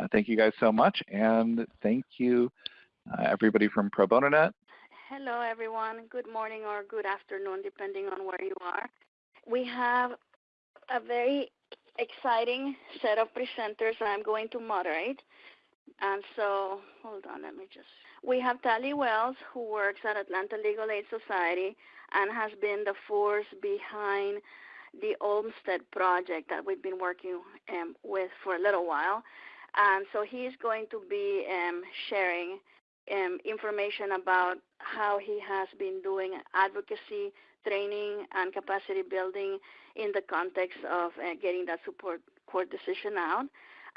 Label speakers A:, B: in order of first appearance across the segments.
A: Uh, thank you guys so much, and thank you uh, everybody from Pro Bono Net.
B: Hello, everyone. Good morning or good afternoon, depending on where you are. We have a very exciting set of presenters that I'm going to moderate. And so, hold on, let me just. We have Talley Wells, who works at Atlanta Legal Aid Society and has been the force behind the Olmstead project that we've been working um, with for a little while. And so he's going to be um, sharing um, information about how he has been doing advocacy training and capacity building in the context of uh, getting that Supreme Court decision out.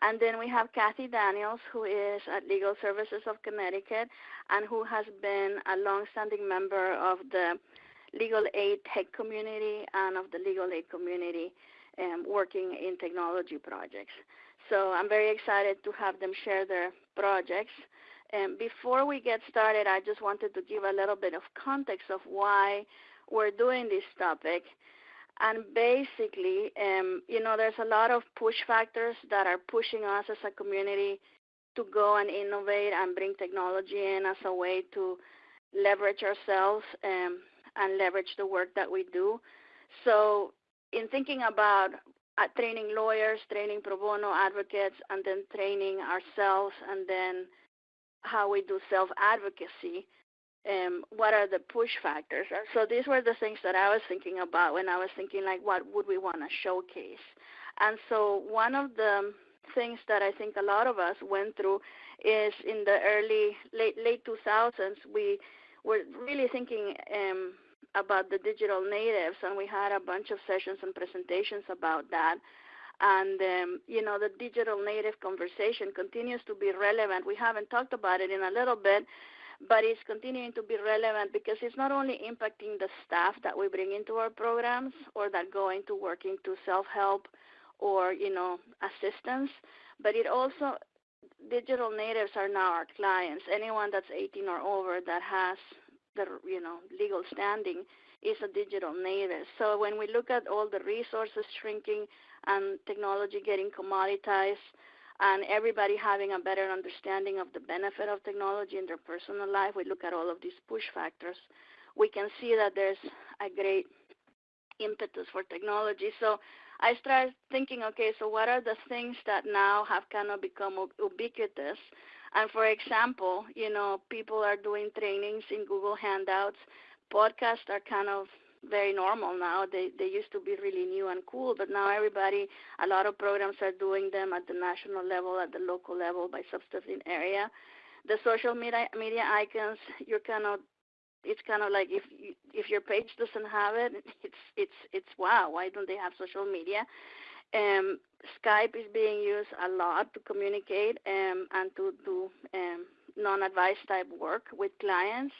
B: And then we have Kathy Daniels, who is at Legal Services of Connecticut and who has been a longstanding member of the legal aid tech community and of the legal aid community um, working in technology projects. So I'm very excited to have them share their projects. And before we get started, I just wanted to give a little bit of context of why we're doing this topic. And basically, um, you know, there's a lot of push factors that are pushing us as a community to go and innovate and bring technology in as a way to leverage ourselves um, and leverage the work that we do. So, in thinking about uh, training lawyers, training pro bono advocates, and then training ourselves, and then how we do self advocacy, um, what are the push factors? So these were the things that I was thinking about when I was thinking like, what would we want to showcase? And so one of the things that I think a lot of us went through is in the early late late 2000s we were really thinking um, about the digital natives, and we had a bunch of sessions and presentations about that. And um, you know, the digital native conversation continues to be relevant. We haven't talked about it in a little bit, but it's continuing to be relevant because it's not only impacting the staff that we bring into our programs or that go into working to self-help or you know assistance, but it also digital natives are now our clients. Anyone that's 18 or over that has the you know legal standing is a digital native. So when we look at all the resources shrinking and technology getting commoditized and everybody having a better understanding of the benefit of technology in their personal life, we look at all of these push factors. We can see that there's a great impetus for technology. So I started thinking, okay, so what are the things that now have kind of become ubiquitous and for example, you know, people are doing trainings in Google Hangouts. Podcasts are kind of very normal now. They they used to be really new and cool, but now everybody, a lot of programs are doing them at the national level, at the local level by substantive area. The social media media icons, you're kind of it's kind of like if you, if your page doesn't have it, it's it's it's wow. Why don't they have social media? Um, Skype is being used a lot to communicate um, and to do um, non-advice type work with clients.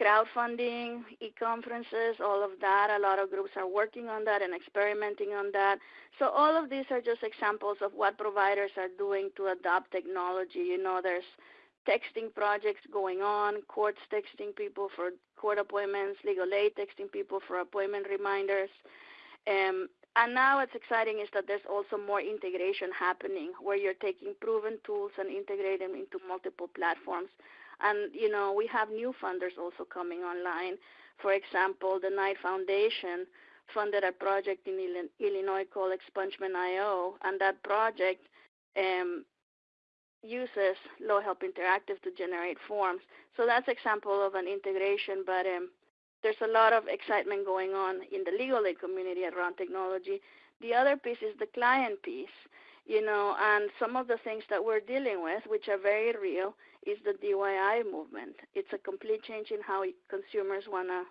B: Crowdfunding, e-conferences, all of that. A lot of groups are working on that and experimenting on that. So all of these are just examples of what providers are doing to adopt technology. You know, there's texting projects going on, courts texting people for court appointments, legal aid texting people for appointment reminders. Um, and now what's exciting is that there's also more integration happening where you're taking proven tools and integrating them into multiple platforms. And, you know, we have new funders also coming online. For example, the Knight Foundation funded a project in Illinois called Expungement.io, and that project um, uses Law Help Interactive to generate forms. So that's example of an integration, but um, there's a lot of excitement going on in the legal aid community around technology. The other piece is the client piece, you know, and some of the things that we're dealing with, which are very real, is the DIY movement. It's a complete change in how consumers want to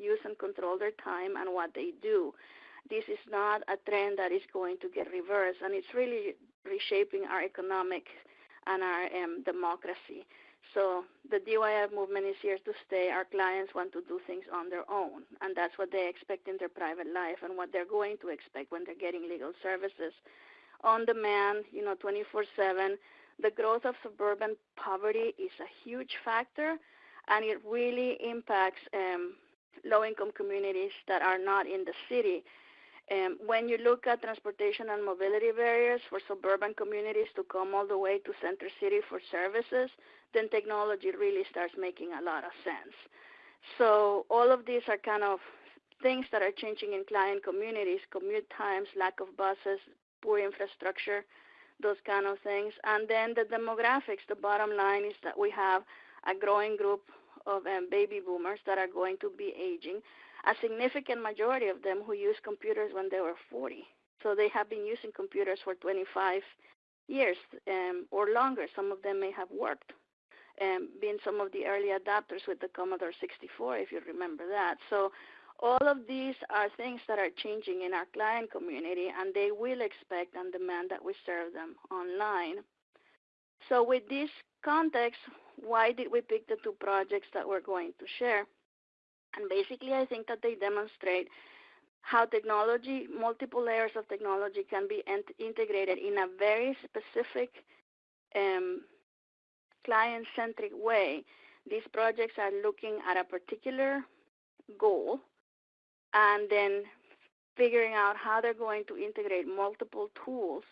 B: use and control their time and what they do. This is not a trend that is going to get reversed, and it's really reshaping our economic and our um, democracy. So the DIY movement is here to stay. Our clients want to do things on their own, and that's what they expect in their private life and what they're going to expect when they're getting legal services. On demand, you know, 24/7. The growth of suburban poverty is a huge factor, and it really impacts um, low-income communities that are not in the city. Um, when you look at transportation and mobility barriers for suburban communities to come all the way to Center City for services, then technology really starts making a lot of sense. So all of these are kind of things that are changing in client communities, commute times, lack of buses, poor infrastructure, those kind of things. And then the demographics, the bottom line is that we have a growing group of um, baby boomers that are going to be aging, a significant majority of them who used computers when they were 40. So they have been using computers for 25 years um, or longer. Some of them may have worked, um, being some of the early adopters with the Commodore 64, if you remember that. So all of these are things that are changing in our client community, and they will expect and demand that we serve them online. So with this context, why did we pick the two projects that we're going to share? And basically, I think that they demonstrate how technology, multiple layers of technology can be integrated in a very specific um, client-centric way. These projects are looking at a particular goal and then figuring out how they're going to integrate multiple tools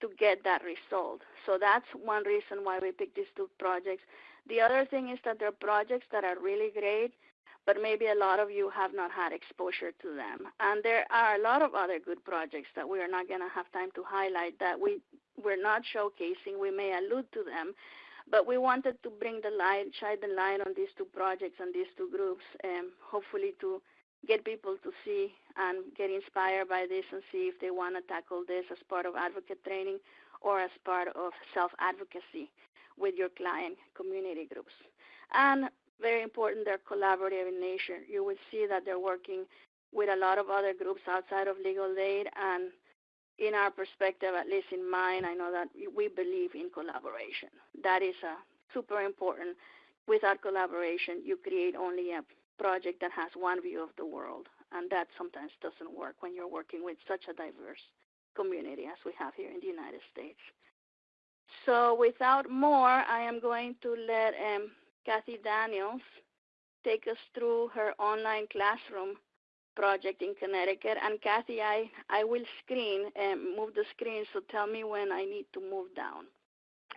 B: to get that result. So that's one reason why we picked these two projects. The other thing is that they're projects that are really great, but maybe a lot of you have not had exposure to them. And there are a lot of other good projects that we are not going to have time to highlight that we, we're not showcasing. We may allude to them, but we wanted to bring the light, shine the light on these two projects and these two groups, and hopefully to get people to see and get inspired by this and see if they want to tackle this as part of advocate training or as part of self-advocacy with your client community groups. And very important, they're collaborative in nature. You will see that they're working with a lot of other groups outside of legal aid and in our perspective, at least in mine, I know that we believe in collaboration. That is a super important. Without collaboration, you create only a project that has one view of the world, and that sometimes doesn't work when you're working with such a diverse community as we have here in the United States. So without more, I am going to let um, Kathy Daniels take us through her online classroom project in Connecticut. And Kathy, I, I will screen and um, move the screen, so tell me when I need to move down.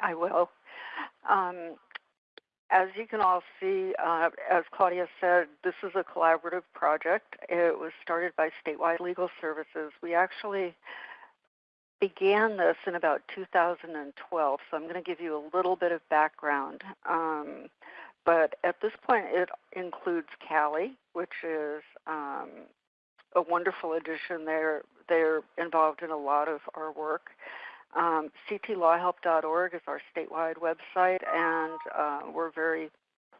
C: I will. Um, as you can all see, uh, as Claudia said, this is a collaborative project. It was started by Statewide Legal Services. We actually began this in about 2012, so I'm going to give you a little bit of background. Um, but at this point, it includes CALI, which is um, a wonderful addition. They're, they're involved in a lot of our work. Um, ctlawhelp.org is our statewide website, and uh, we're very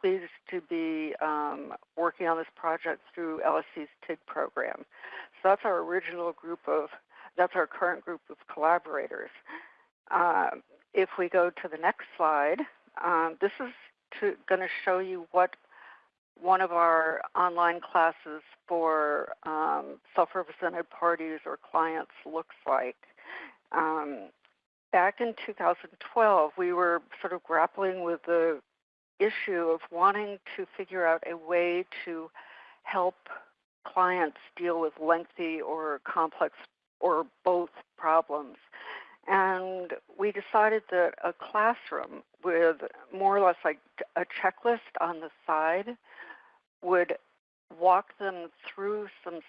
C: pleased to be um, working on this project through LSC's TIG program. So that's our original group of, that's our current group of collaborators. Uh, if we go to the next slide, um, this is going to show you what one of our online classes for um, self-represented parties or clients looks like. Um, back in 2012, we were sort of grappling with the issue of wanting to figure out a way to help clients deal with lengthy or complex or both problems. And we decided that a classroom with more or less like a checklist on the side would walk them through some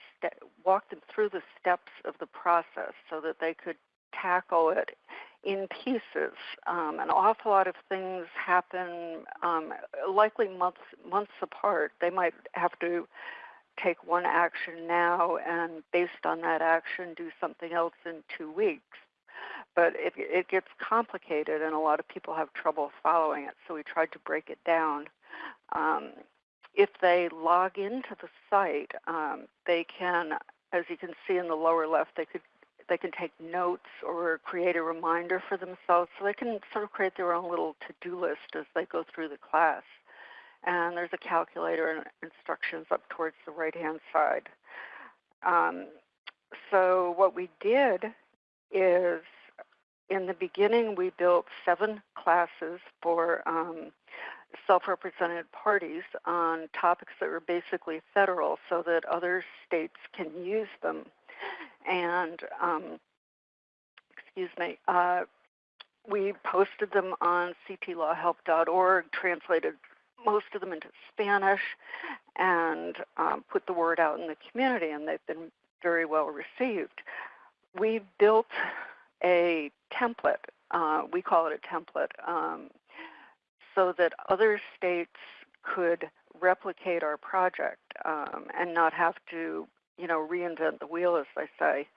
C: walk them through the steps of the process so that they could tackle it in pieces. Um, an awful lot of things happen, um, likely months months apart. They might have to take one action now, and based on that action, do something else in two weeks. But it, it gets complicated, and a lot of people have trouble following it. So we tried to break it down. Um, if they log into the site, um, they can, as you can see in the lower left, they could they can take notes or create a reminder for themselves so they can sort of create their own little to-do list as they go through the class. And there's a calculator and instructions up towards the right-hand side. Um, so what we did is in the beginning we built seven classes for um, self-represented parties on topics that were basically federal so that other states can use them and um, excuse me, uh, we posted them on ctlawhelp.org, translated most of them into Spanish, and um, put the word out in the community, and they've been very well received. We built a template. Uh, we call it a template, um, so that other states could replicate our project um, and not have to, you know, reinvent the wheel, as they say.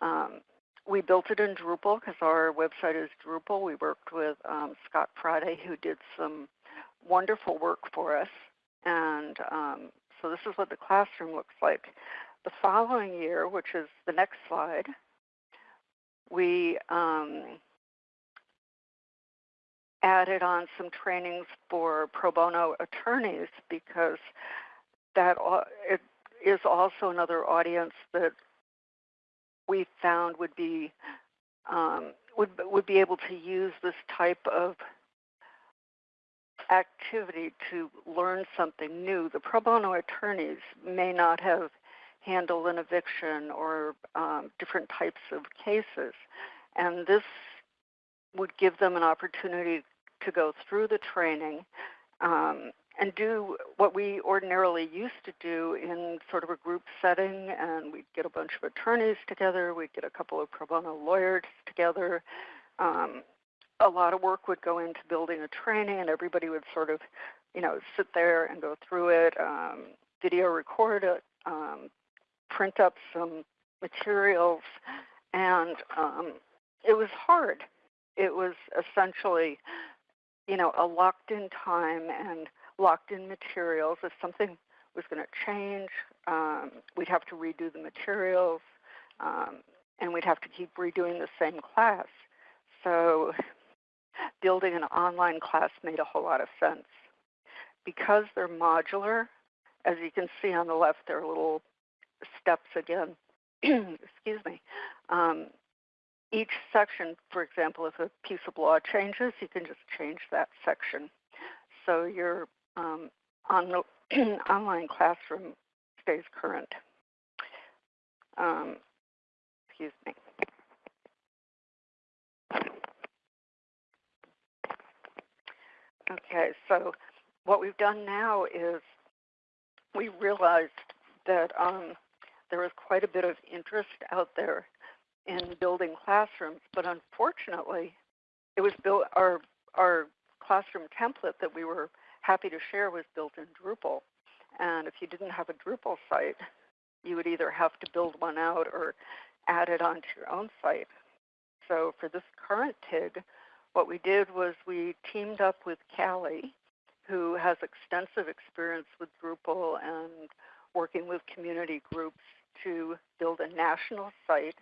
C: Um, we built it in Drupal because our website is Drupal. We worked with um, Scott Friday, who did some wonderful work for us. And um, so this is what the classroom looks like. The following year, which is the next slide, we um, added on some trainings for pro bono attorneys because that it is also another audience that we found would be um, would would be able to use this type of activity to learn something new. The pro bono attorneys may not have handled an eviction or um, different types of cases, and this would give them an opportunity to go through the training um, and do what we ordinarily used to do in sort of a group setting. And we'd get a bunch of attorneys together, we'd get a couple of pro bono lawyers together. Um, a lot of work would go into building a training, and everybody would sort of, you know, sit there and go through it, um, video record it, um, print up some materials, and um, it was hard. It was essentially, you know, a locked-in time and locked-in materials. If something was going to change, um, we'd have to redo the materials, um, and we'd have to keep redoing the same class. So building an online class made a whole lot of sense. Because they're modular, as you can see on the left, they're a little steps again. Excuse me. Um, each section, for example, if a piece of law changes, you can just change that section. So your um, on the online classroom stays current. Um, excuse me. Okay, so what we've done now is we realized that um, there was quite a bit of interest out there in building classrooms, but unfortunately, it was built. Our our classroom template that we were happy to share was built in Drupal, and if you didn't have a Drupal site, you would either have to build one out or add it onto your own site. So for this current TIG, what we did was we teamed up with CALI, who has extensive experience with Drupal and working with community groups to build a national site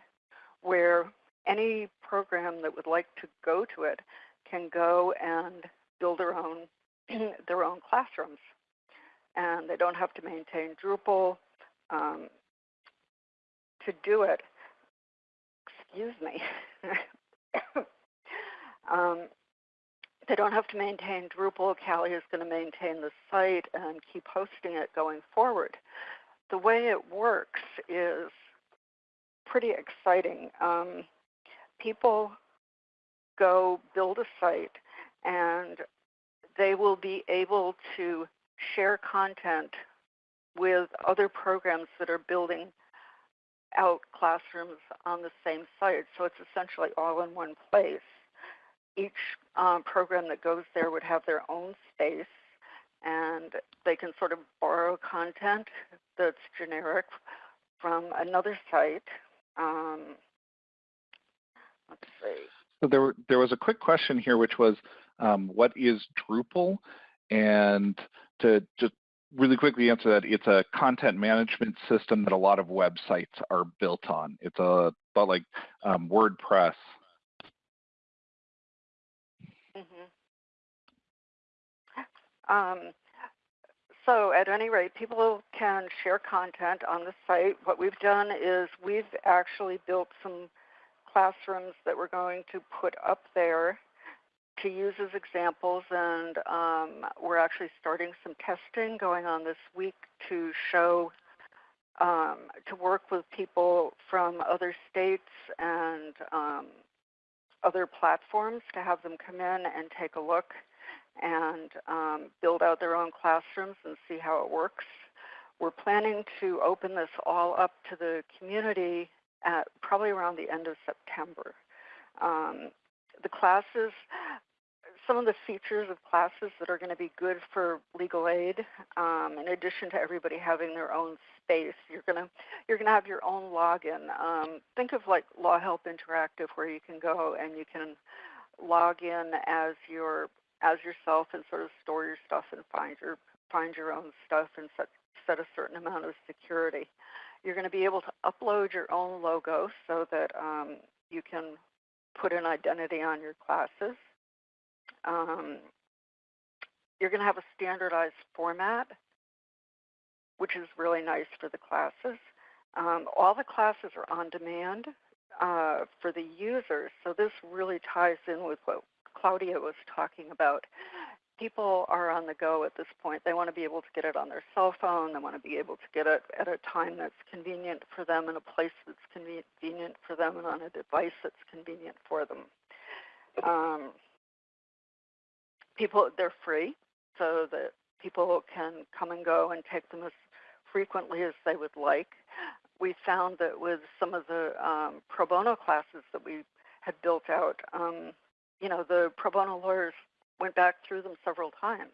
C: where any program that would like to go to it can go and build their own their own classrooms, and they don't have to maintain Drupal um, to do it. Excuse me. um, they don't have to maintain Drupal. CALI is going to maintain the site and keep hosting it going forward. The way it works is pretty exciting. Um, people go build a site and they will be able to share content with other programs that are building out classrooms on the same site. So it's essentially all in one place. Each um, program that goes there would have their own space and they can sort of borrow content that's generic from another site um, let's see.
A: So there, there was a quick question here, which was, um, what is Drupal? And to just really quickly answer that, it's a content management system that a lot of websites are built on. It's a about like um, WordPress.
C: Um, so at any rate, people can share content on the site. What we've done is we've actually built some classrooms that we're going to put up there to use as examples, and um, we're actually starting some testing going on this week to show um, to work with people from other states and um, other platforms to have them come in and take a look and um, build out their own classrooms and see how it works. We're planning to open this all up to the community at probably around the end of September. Um, the classes, some of the features of classes that are going to be good for legal aid, um, in addition to everybody having their own space, you're going to you're going to have your own login. Um, think of like Law Help Interactive, where you can go and you can log in as your as yourself and sort of store your stuff and find your find your own stuff and set set a certain amount of security. You're going to be able to upload your own logo so that um, you can put an identity on your classes. Um, you're going to have a standardized format, which is really nice for the classes. Um, all the classes are on demand uh, for the users, so this really ties in with what Claudia was talking about. People are on the go at this point. They want to be able to get it on their cell phone. They want to be able to get it at a time that's convenient for them, in a place that's convenient for them, and on a device that's convenient for them. Um, people, they're free, so that people can come and go and take them as frequently as they would like. We found that with some of the um, pro bono classes that we had built out, um, you know, the pro bono lawyers went back through them several times.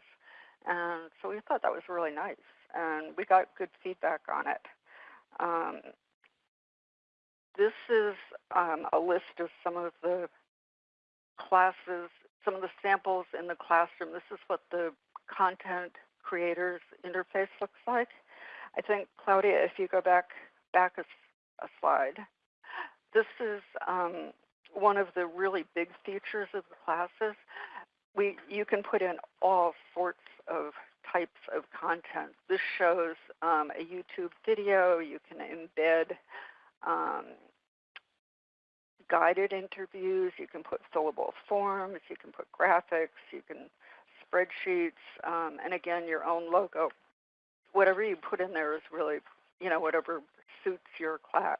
C: And so we thought that was really nice. And we got good feedback on it. Um, this is um, a list of some of the classes, some of the samples in the classroom. This is what the content creators interface looks like. I think, Claudia, if you go back, back a, a slide, this is um, one of the really big features of the classes. We, you can put in all sorts of types of content. This shows um, a YouTube video. You can embed um, guided interviews. You can put fillable forms. You can put graphics. You can spreadsheets. Um, and again, your own logo. Whatever you put in there is really, you know, whatever suits your class.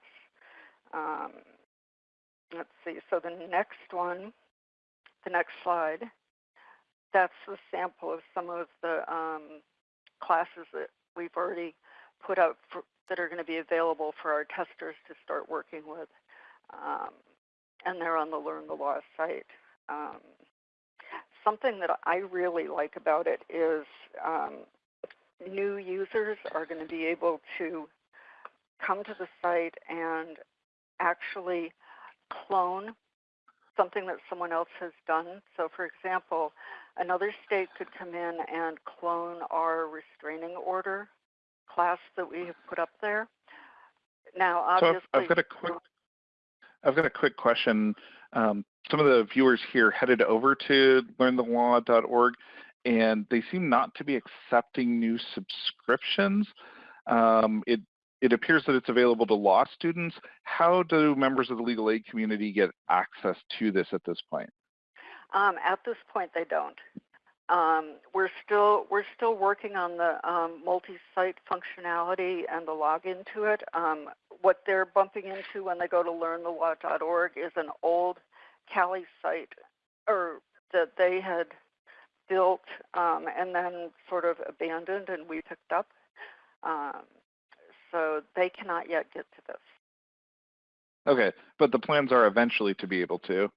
C: Let's see, so the next one, the next slide, that's a sample of some of the um, classes that we've already put out for, that are going to be available for our testers to start working with. Um, and they're on the Learn the Law site. Um, something that I really like about it is um, new users are going to be able to come to the site and actually clone something that someone else has done. So for example, another state could come in and clone our restraining order class that we have put up there. Now, obviously,
A: so I've, I've got a quick, I've got a quick question. Um, some of the viewers here headed over to learnthelaw.org, and they seem not to be accepting new subscriptions. Um, it it appears that it's available to law students. How do members of the legal aid community get access to this at this point?
C: Um, at this point, they don't. Um, we're still we're still working on the um, multi-site functionality and the login to it. Um, what they're bumping into when they go to learnthelaw.org is an old CALI site, or that they had built um, and then sort of abandoned, and we picked up. So they cannot yet get to this.
A: Okay, but the plans are eventually to be able to.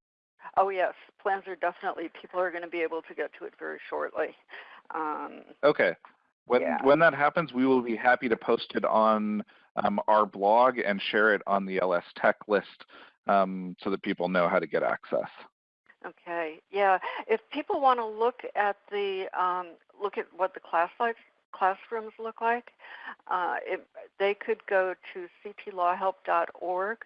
C: Oh yes, plans are definitely, people are going to be able to get to it very shortly. Um,
A: okay, when,
C: yeah.
A: when that happens, we will be happy to post it on um, our blog and share it on the LS Tech list um, so that people know how to get access.
C: Okay, yeah. If people want to look at the um, look at what the class like, classrooms look like, uh, it, they could go to ctlawhelp.org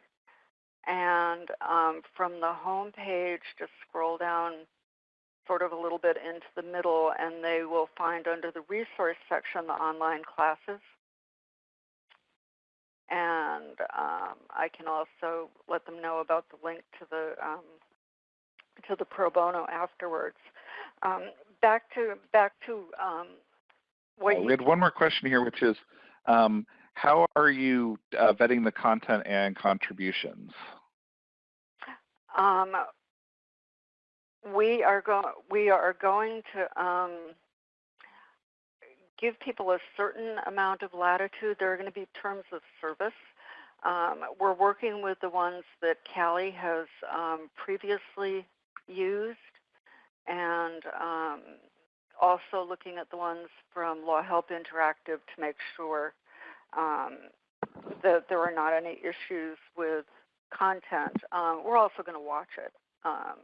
C: and um, from the home page, just scroll down sort of a little bit into the middle and they will find under the resource section the online classes. And um, I can also let them know about the link to the um, to the pro bono afterwards. Um, back to back to
A: we had one more question here, which is um, how are you uh, vetting the content and contributions?
C: Um, we are going we are going to um, give people a certain amount of latitude. There are going to be terms of service. Um, we're working with the ones that CALI has um, previously used, and um, also looking at the ones from Law Help Interactive to make sure um, that there are not any issues with content. Um, we're also going to watch it. Um,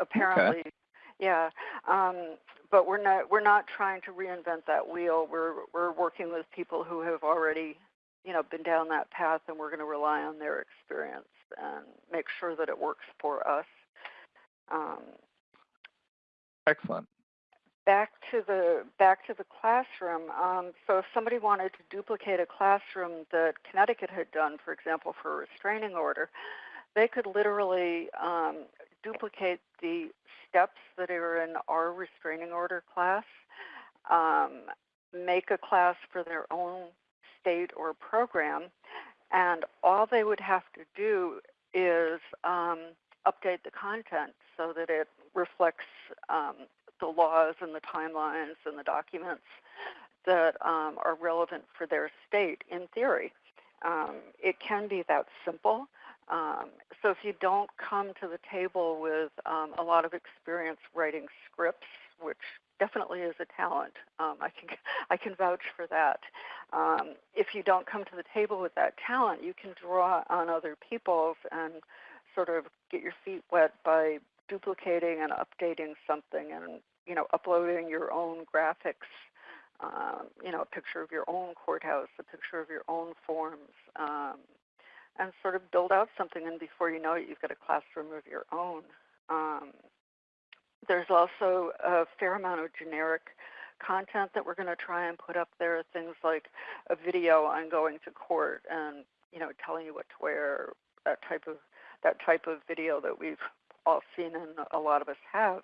C: apparently, okay. yeah. Um, but we're not we're not trying to reinvent that wheel. We're we're working with people who have already you know been down that path, and we're going to rely on their experience and make sure that it works for us. Um,
A: Excellent
C: back to the back to the classroom. Um, so if somebody wanted to duplicate a classroom that Connecticut had done, for example, for a restraining order, they could literally um, duplicate the steps that are in our restraining order class, um, make a class for their own state or program, and all they would have to do is um, update the content so that it reflects um, the laws and the timelines and the documents that um, are relevant for their state in theory. Um, it can be that simple. Um, so if you don't come to the table with um, a lot of experience writing scripts, which definitely is a talent, um, I can I can vouch for that. Um, if you don't come to the table with that talent, you can draw on other people's and sort of get your feet wet by duplicating and updating something and you know, uploading your own graphics, um, you know, a picture of your own courthouse, a picture of your own forms, um, and sort of build out something. And before you know it, you've got a classroom of your own. Um, there's also a fair amount of generic content that we're going to try and put up there. Things like a video on going to court and you know telling you what to wear. That type of that type of video that we've all seen and a lot of us have.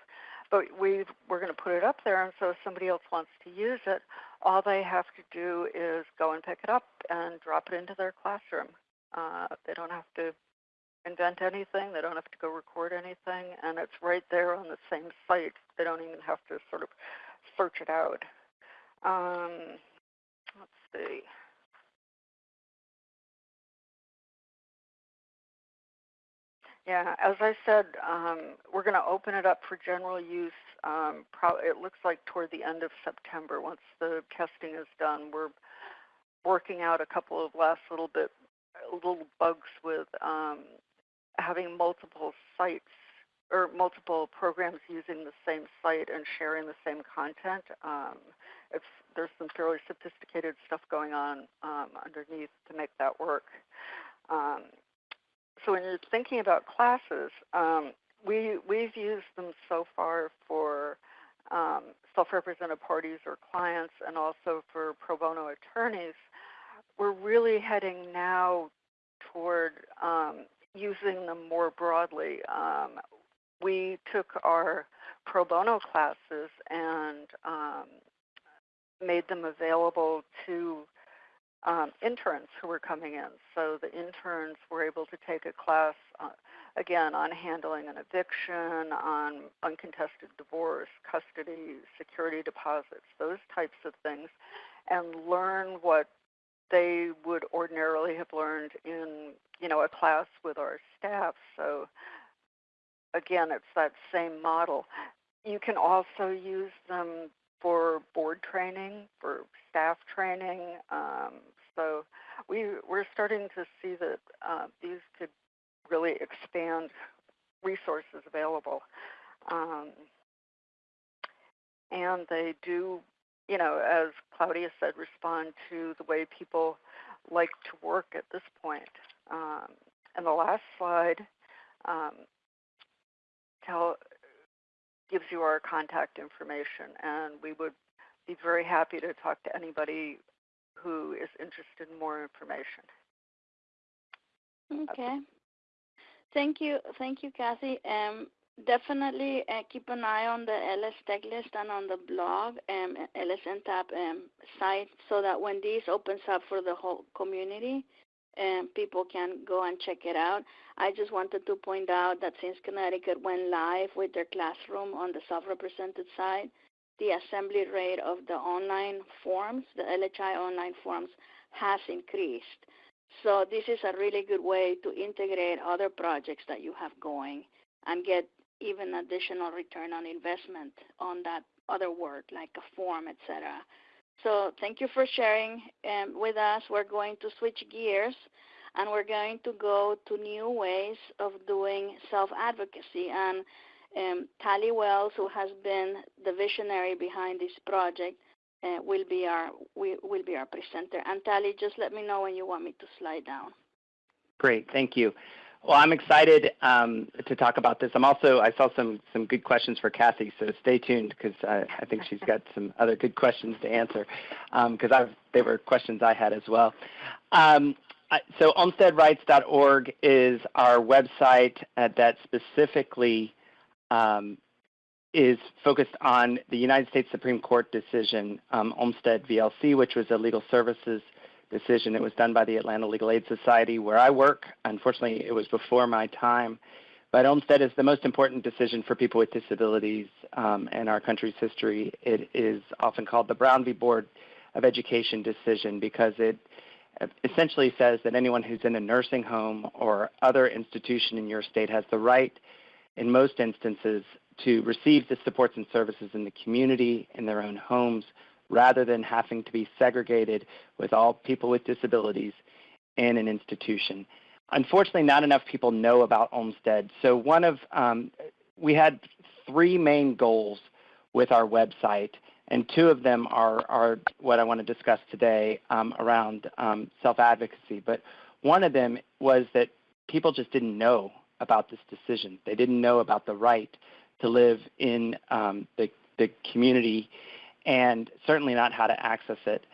C: But we we're going to put it up there, and so if somebody else wants to use it, all they have to do is go and pick it up and drop it into their classroom. Uh, they don't have to invent anything. They don't have to go record anything, and it's right there on the same site. They don't even have to sort of search it out. Um, let's see. Yeah, as I said, um, we're going to open it up for general use. Um, it looks like toward the end of September, once the testing is done. We're working out a couple of last little bit little bugs with um, having multiple sites or multiple programs using the same site and sharing the same content. Um, it's there's some fairly sophisticated stuff going on um, underneath to make that work. Um, so when you're thinking about classes, um, we we've used them so far for um, self-represented parties or clients, and also for pro bono attorneys. We're really heading now toward um, using them more broadly. Um, we took our pro bono classes and um, made them available to um, interns who were coming in. So the interns were able to take a class, uh, again, on handling an eviction, on uncontested divorce, custody, security deposits, those types of things, and learn what they would ordinarily have learned in, you know, a class with our staff. So again, it's that same model. You can also use them for board training, for staff training. Um, so we we're starting to see that uh, these could really expand resources available, um, and they do, you know, as Claudia said, respond to the way people like to work at this point. Um, and the last slide um, tell gives you our contact information, and we would be very happy to talk to anybody who is interested in more information.
B: Okay. Thank you, thank you, Kathy. Um, definitely uh, keep an eye on the LS Tech List and on the blog, um, LSNTAP um, site, so that when this opens up for the whole community, um, people can go and check it out. I just wanted to point out that since Connecticut went live with their classroom on the self-represented side, the assembly rate of the online forms, the LHI online forms, has increased. So this is a really good way to integrate other projects that you have going and get even additional return on investment on that other work like a form, etc. So thank you for sharing um, with us. We're going to switch gears and we're going to go to new ways of doing self-advocacy. And um, Talley Wells, who has been the visionary behind this project, uh, will be our will, will be our presenter. And Talley, just let me know when you want me to slide down.
D: Great, thank you. Well, I'm excited um, to talk about this. I'm also I saw some some good questions for Kathy, so stay tuned because I, I, think she's got some other good questions to answer because um, they were questions I had as well. Um, so olmsteadrights.org is our website uh, that specifically um, is focused on the United States Supreme Court decision, um, Olmstead v. L.C., which was a legal services decision. It was done by the Atlanta Legal Aid Society where I work. Unfortunately, it was before my time. But Olmstead is the most important decision for people with disabilities um, in our country's history. It is often called the Brown v. Board of Education decision because it essentially says that anyone who's in a nursing home or other institution in your state has the right, in most instances, to receive the supports and services in the community, in their own homes, rather than having to be segregated with all people with disabilities in an institution. Unfortunately, not enough people know about Olmstead. So one of um, we had three main goals with our website, and two of them are, are what I want to discuss today um, around um, self-advocacy. But one of them was that people just didn't know about this decision. They didn't know about the right to live in um, the, the community and certainly not how to access it.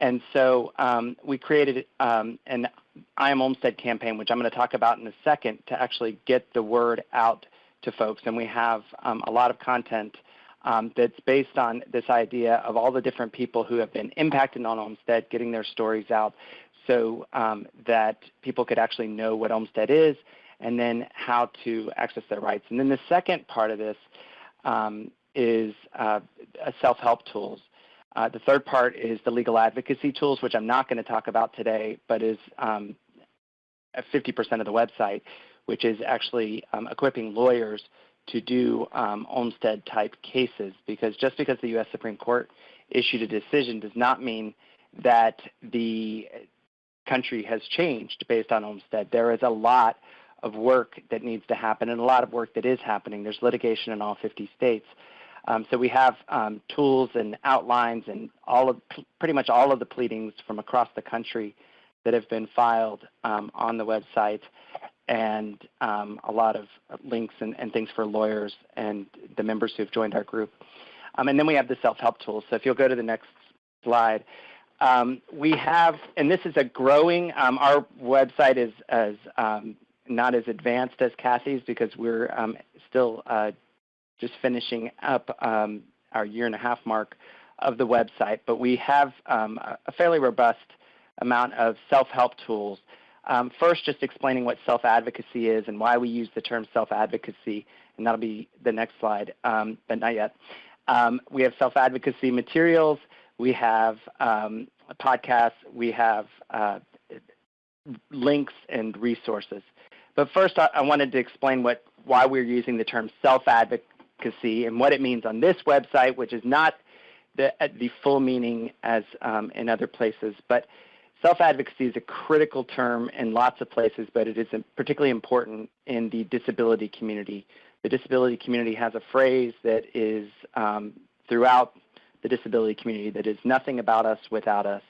D: And so um, we created um, an I Am Olmstead campaign, which I'm going to talk about in a second, to actually get the word out to folks. And we have um, a lot of content um, that's based on this idea of all the different people who have been impacted on Olmstead, getting their stories out so um, that people could actually know what Olmstead is and then how to access their rights. And then the second part of this um, is uh, self-help tools. Uh, the third part is the legal advocacy tools, which I'm not going to talk about today, but is um, 50% of the website, which is actually um, equipping lawyers to do um, Olmstead type cases. Because just because the U.S. Supreme Court issued a decision does not mean that the country has changed based on Olmstead. There is a lot of work that needs to happen and a lot of work that is happening. There's litigation in all 50 states. Um, so we have um, tools and outlines and all of pretty much all of the pleadings from across the country that have been filed um, on the website and um, a lot of links and, and, things for lawyers and the members who have joined our group. Um, and then we have the self-help tools. So if you'll go to the next slide. Um, we have, and this is a growing, our website is as not as advanced as Kathy's because we're still uh, just finishing up um, our year and a half mark of the website, but we have um, a fairly robust amount of self-help tools. Um, first, just explaining what self-advocacy is and why we use the term self-advocacy, and that'll be the next slide, um, but not yet. Um, we have self-advocacy materials, we have um, podcasts, we have uh, links and resources. But first, I, I wanted to explain what why we're using the term self-advocacy advocacy and what it means on this website, which is not the, the full meaning as um, in other places. But self-advocacy is a critical term in lots of places, but it is particularly important in the disability community. The disability community has a phrase that is um, throughout the disability community that is nothing about us without us.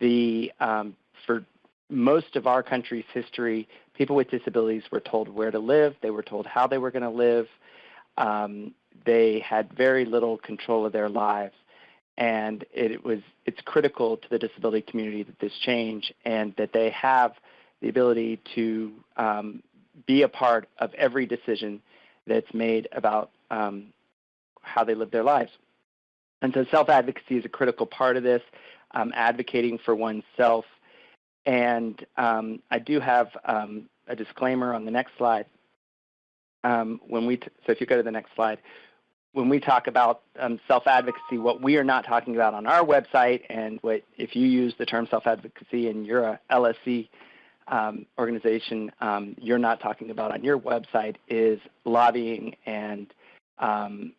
D: The, um, for most of our country's history, people with disabilities were told where to live, they were told how they were going to live, um, they had very little control of their lives. And it was it's critical to the disability community that this change and that they have the ability to um, be a part of every decision that's made about um, how they live their lives. And so self-advocacy is a critical part of this, um, advocating for oneself. And um, I do have um, a disclaimer on the next slide. Um, when we so if you go to the next slide, when we talk about um, self-advocacy, what we are not talking about on our website, and what if you use the term self-advocacy and you're a LSC um, organization, um, you're not talking about on your website is lobbying and um,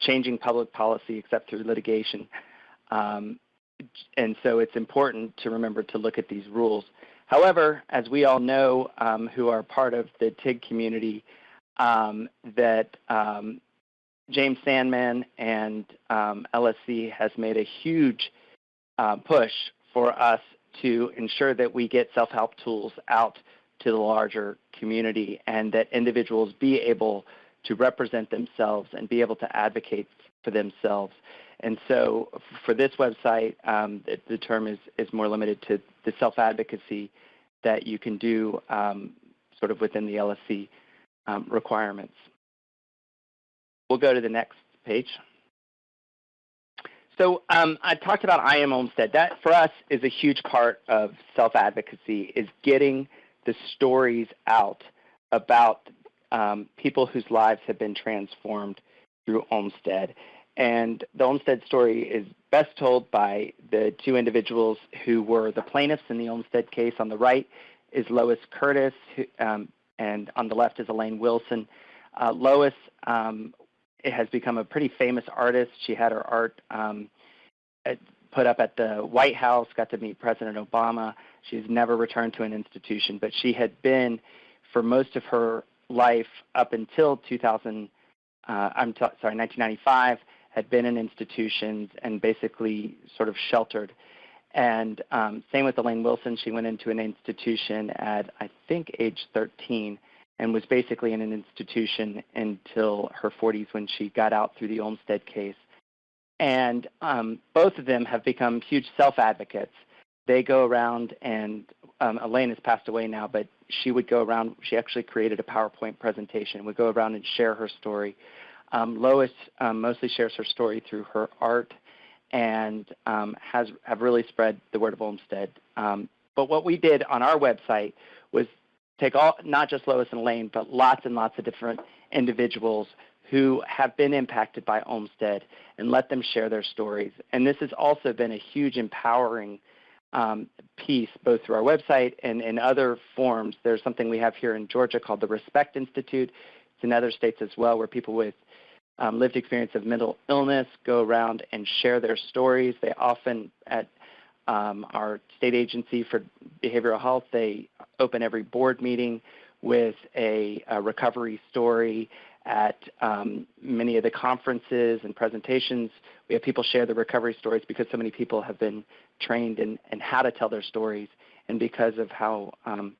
D: changing public policy except through litigation. Um, and so it's important to remember to look at these rules. However, as we all know who are part of the TIG community, um, that um, James Sandman and um, LSC has made a huge uh, push for us to ensure that we get self-help tools out to the larger community and that individuals be able to represent themselves and be able to advocate for themselves. And so for this website, um, the, the, term is, is more limited to the self-advocacy that you can do um, sort of within the LSC um, requirements. We'll go to the next page. So um, I talked about I Am Olmstead. That for us is a huge part of self-advocacy is getting the stories out about um, people whose lives have been transformed through Olmstead. And the Olmstead story is best told by the two individuals who were the plaintiffs in the Olmstead case. On the right is Lois Curtis, who, um, and on the left is Elaine Wilson. Uh, Lois um, has become a pretty famous artist. She had her art um, put up at the White House, got to meet President Obama. She's never returned to an institution, but she had been, for most of her life up until 2000, uh, I'm sorry, 1995, had been in institutions and basically sort of sheltered. And um, same with Elaine Wilson. She went into an institution at, I think, age 13 and was basically in an institution until her 40s when she got out through the Olmstead case. And um, both of them have become huge self-advocates. They go around and um, Elaine has passed away now, but she would go around, she actually created a PowerPoint presentation, would go around and share her story. Um, Lois um, mostly shares her story through her art and um, has have really spread the word of Olmstead. Um, but what we did on our website was take all, not just Lois and Lane, but lots and lots of different individuals who have been impacted by Olmstead and let them share their stories. And this has also been a huge empowering um, piece, both through our website and in other forms. There's something we have here in Georgia called the Respect Institute. It's in other states as well, where people with um, lived experience of mental illness go around and share their stories. They often, at um, our state agency for behavioral health, they open every board meeting with a, a recovery story. At um, many of the conferences and presentations, we have people share the recovery stories because so many people have been trained in, in how to tell their stories and because of how um,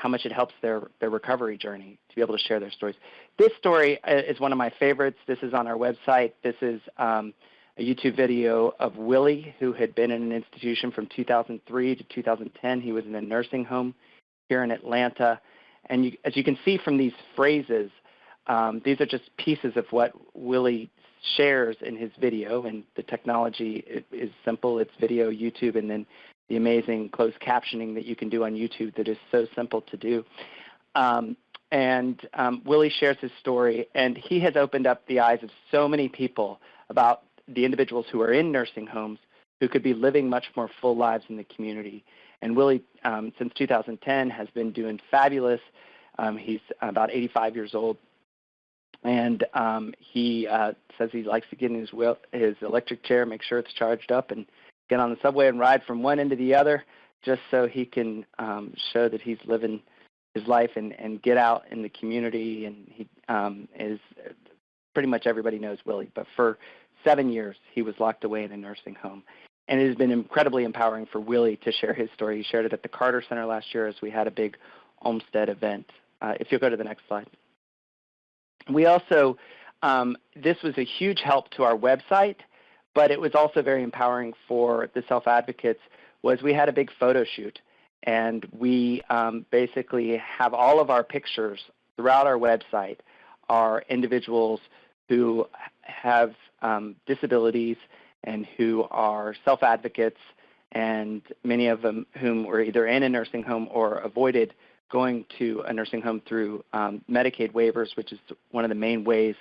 D: how much it helps their, their recovery journey to be able to share their stories. This story uh, is one of my favorites. This is on our website. This is um, a YouTube video of Willie, who had been in an institution from 2003 to 2010. He was in a nursing home here in Atlanta. And you, as you can see from these phrases, um, these are just pieces of what Willie shares in his video. And the technology is simple. It's video, YouTube, and then the amazing closed captioning that you can do on YouTube that is so simple to do. Um, and um, Willie shares his story, and he has opened up the eyes of so many people about the individuals who are in nursing homes who could be living much more full lives in the community. And Willie, um, since 2010, has been doing fabulous. Um, he's about 85 years old, and um, he uh, says he likes to get in his, his electric chair, make sure it's charged up, and get on the subway and ride from one end to the other just so he can um, show that he's living his life and, and get out in the community. And he um, is pretty much everybody knows Willie, but for seven years he was locked away in a nursing home. And it has been incredibly empowering for Willie to share his story. He shared it at the Carter Center last year as we had a big Olmstead event. Uh, if you'll go to the next slide. We also, um, this was a huge help to our website but it was also very empowering for the self-advocates was we had a big photo shoot and we um, basically have all of our pictures throughout our website are individuals who have um, disabilities and who are self-advocates and many of them whom were either in a nursing home or avoided going to a nursing home through um, Medicaid waivers, which is one of the main ways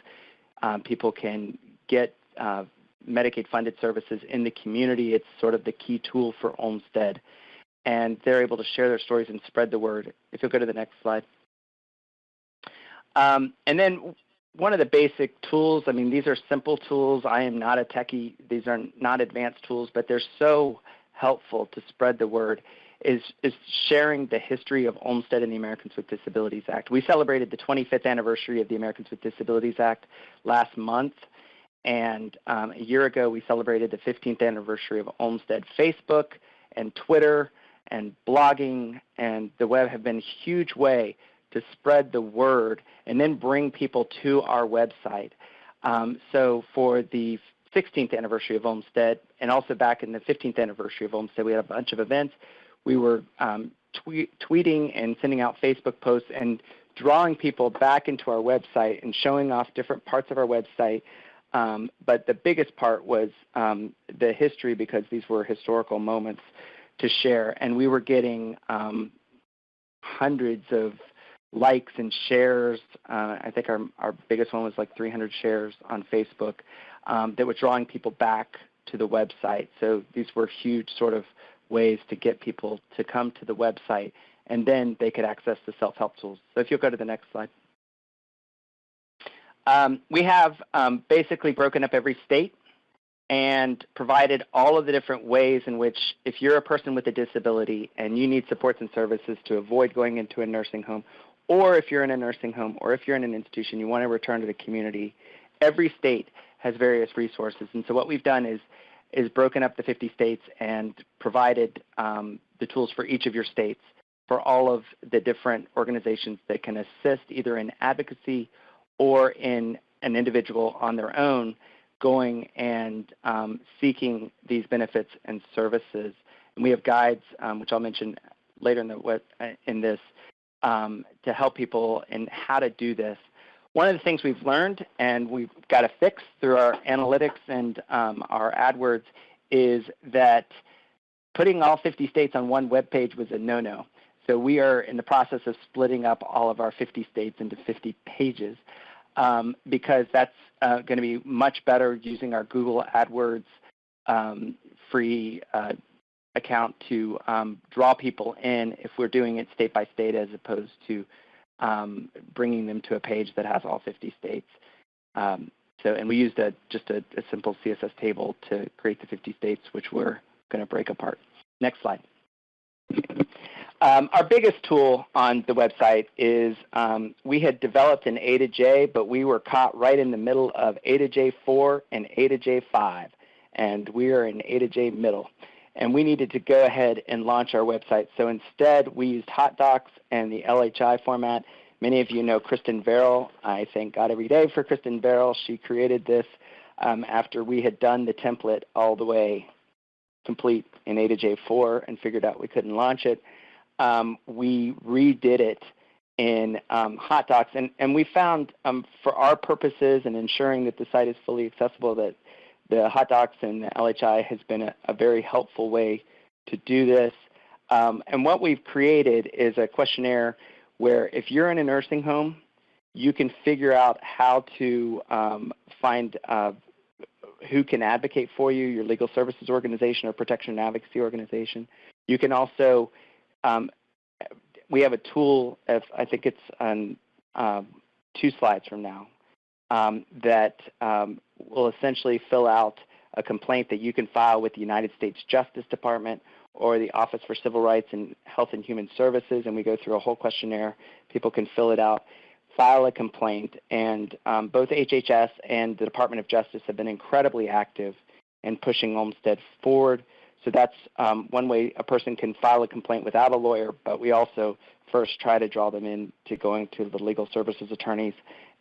D: um, people can get uh, Medicaid funded services in the community. It's sort of the key tool for Olmstead. And they're able to share their stories and spread the word. If you'll go to the next slide. Um, and then one of the basic tools, I mean, these are simple tools. I am not a techie. These are not advanced tools, but they're so helpful to spread the word is, is sharing the history of Olmstead and the Americans with Disabilities Act. We celebrated the 25th anniversary of the Americans with Disabilities Act last month, and um, a year ago we celebrated the 15th anniversary of Olmstead. Facebook and Twitter and blogging and the web have been a huge way to spread the word and then bring people to our website. Um, so for the 16th anniversary of Olmstead and also back in the 15th anniversary of Olmstead, we had a bunch of events. We were um, tweet, tweeting and sending out Facebook posts and drawing people back into our website and showing off different parts of our website. Um, but the biggest part was um, the history because these were historical moments to share. And we were getting um, hundreds of likes and shares. Uh, I think our, our biggest one was like 300 shares on Facebook um, that were drawing people back to the website. So these were huge sort of ways to get people to come to the website and then they could access the self-help tools. So if you'll go to the next slide. Um, we have um, basically broken up every state and provided all of the different ways in which if you're a person with a disability and you need supports and services to avoid going into a nursing home, or if you're in a nursing home, or if you're in an institution, you want to return to the community, every state has various resources. And so what we've done is is broken up the 50 states and provided um, the tools for each of your states for all of the different organizations that can assist either in advocacy or in an individual on their own going and um, seeking these benefits and services. And we have guides, um, which I'll mention later in, the, in this, um, to help people in how to do this. One of the things we've learned and we've got to fix through our analytics and um, our AdWords is that putting all 50 states on one web page was a no-no. So we are in the process of splitting up all of our 50 states into 50 pages um, because that's uh, going to be much better using our Google AdWords um, free uh, account to um, draw people in if we're doing it state by state as opposed to um, bringing them to a page that has all 50 states. Um, so, and we used a, just a, a, simple CSS table to create the 50 states, which we're going to break apart. Next slide. Um, our biggest tool on the website is um, we had developed an A to J, but we were caught right in the middle of A to J4 and A to J5, and we are in A to J middle. And we needed to go ahead and launch our website. So instead, we used HotDocs and the LHI format. Many of you know Kristen Verrill. I thank God every day for Kristen Verrill. She created this um, after we had done the template all the way complete in A to J4 and figured out we couldn't launch it um, we redid it in um, HotDocs, and, and we found um, for our purposes and ensuring that the site is fully accessible that the HotDocs and the LHI has been a, a very helpful way to do this. Um, and what we've created is a questionnaire where if you're in a nursing home, you can figure out how to um, find uh, who can advocate for you, your legal services organization or protection and advocacy organization. You can also um, we have a tool, if, I think it's on um, two slides from now, um, that um, will essentially fill out a complaint that you can file with the United States Justice Department or the Office for Civil Rights and Health and Human Services, and we go through a whole questionnaire. People can fill it out, file a complaint, and um, both HHS and the Department of Justice have been incredibly active in pushing Olmstead forward so that's um, one way a person can file a complaint without a lawyer, but we also first try to draw them in to going to the legal services attorneys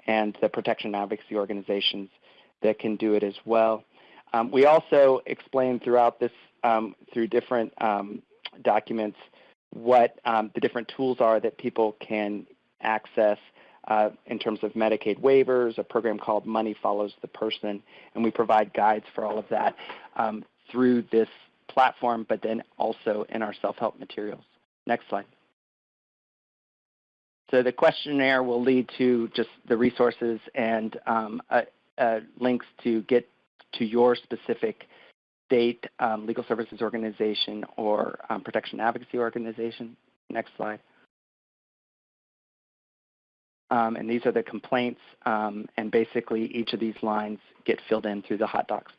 D: and the protection advocacy organizations that can do it as well. Um, we also explain throughout this, um, through different um, documents, what um, the different tools are that people can access uh, in terms of Medicaid waivers, a program called Money Follows the Person, and we provide guides for all of that um, through this platform, but then also in our self-help materials. Next slide. So the questionnaire will lead to just the resources and um, uh, uh, links to get to your specific state um, legal services organization or um, protection advocacy organization. Next slide. Um, and these are the complaints, um, and basically each of these lines get filled in through the HotDocs.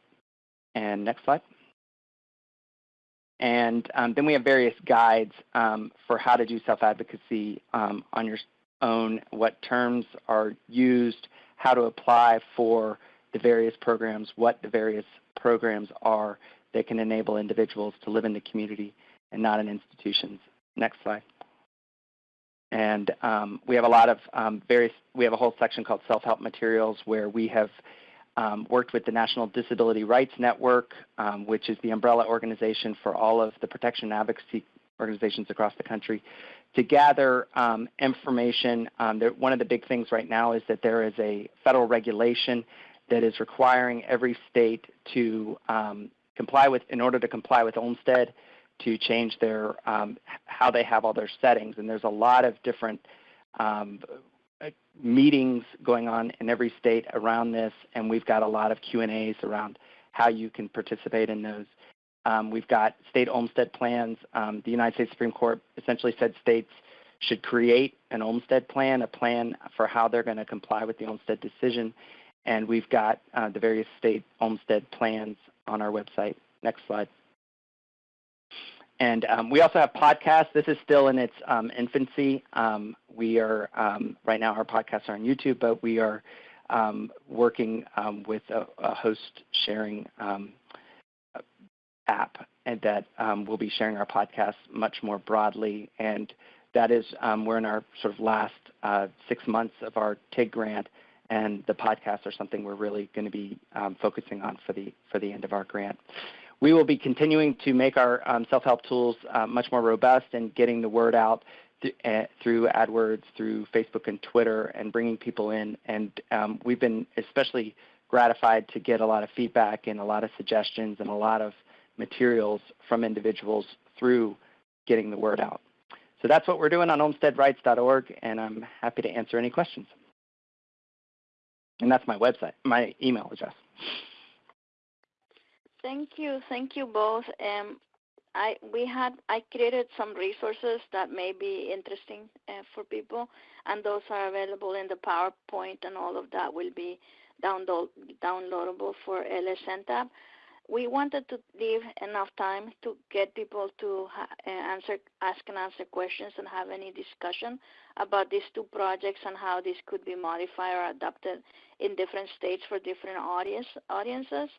D: And next slide. And um, then we have various guides um, for how to do self-advocacy um, on your own, what terms are used, how to apply for the various programs, what the various programs are that can enable individuals to live in the community and not in institutions. Next slide. And um, we have a lot of um, various, we have a whole section called self-help materials where we have um, worked with the National Disability Rights Network, um, which is the umbrella organization for all of the protection and advocacy organizations across the country, to gather um, information. Um, one of the big things right now is that there is a federal regulation that is requiring every state to um, comply with, in order to comply with Olmstead, to change their um, how they have all their settings. And there's a lot of different um, meetings going on in every state around this, and we've got a lot of Q and A's around how you can participate in those. Um, we've got state Olmstead plans. Um, the United States Supreme Court essentially said states should create an Olmstead plan, a plan for how they're going to comply with the Olmstead decision. And we've got uh, the various state Olmstead plans on our website. Next slide. And um, we also have podcasts. This is still in its um, infancy. Um, we are, um, right now our podcasts are on YouTube, but we are um, working um, with a, a, host sharing app and that we'll be sharing our podcasts much more broadly. And that is, we're in our sort of last uh, six months of our TIG grant and the podcasts are something we're really going to be focusing on for the, for the end of our grant. We will be continuing to make our um, self-help tools uh, much more robust and getting the word out th uh, through AdWords, through Facebook and Twitter, and bringing people in. And um, we've been especially gratified to get a lot of feedback and a lot of suggestions and a lot of materials from individuals through getting the word out. So that's what we're doing on olmsteadrights.org, and I'm happy to answer any questions. And that's my website, my email address.
B: Thank you, thank you both. Um, I we had I created some resources that may be interesting uh, for people, and those are available in the PowerPoint, and all of that will be download downloadable for LSNTAP. We wanted to leave enough time to get people to uh, answer, ask and answer questions, and have any discussion about these two projects and how this could be modified or adapted in different states for different audience audiences.